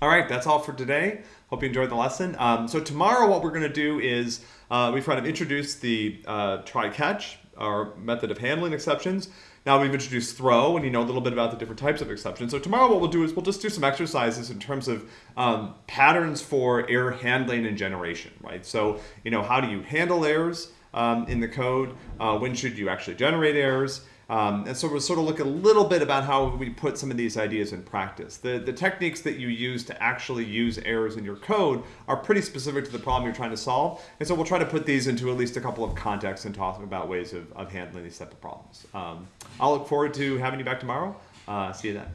All right, that's all for today. Hope you enjoyed the lesson. Um, so tomorrow what we're going to do is uh, we've kind of introduced the uh, try-catch, our method of handling exceptions. Now we've introduced throw, and you know a little bit about the different types of exceptions. So tomorrow what we'll do is we'll just do some exercises in terms of um, patterns for error handling and generation, right? So, you know, how do you handle errors um, in the code? Uh, when should you actually generate errors? Um, and so we'll sort of look a little bit about how we put some of these ideas in practice. The, the techniques that you use to actually use errors in your code are pretty specific to the problem you're trying to solve. And so we'll try to put these into at least a couple of contexts and talk about ways of, of handling these type of problems. Um, I'll look forward to having you back tomorrow. Uh, see you then.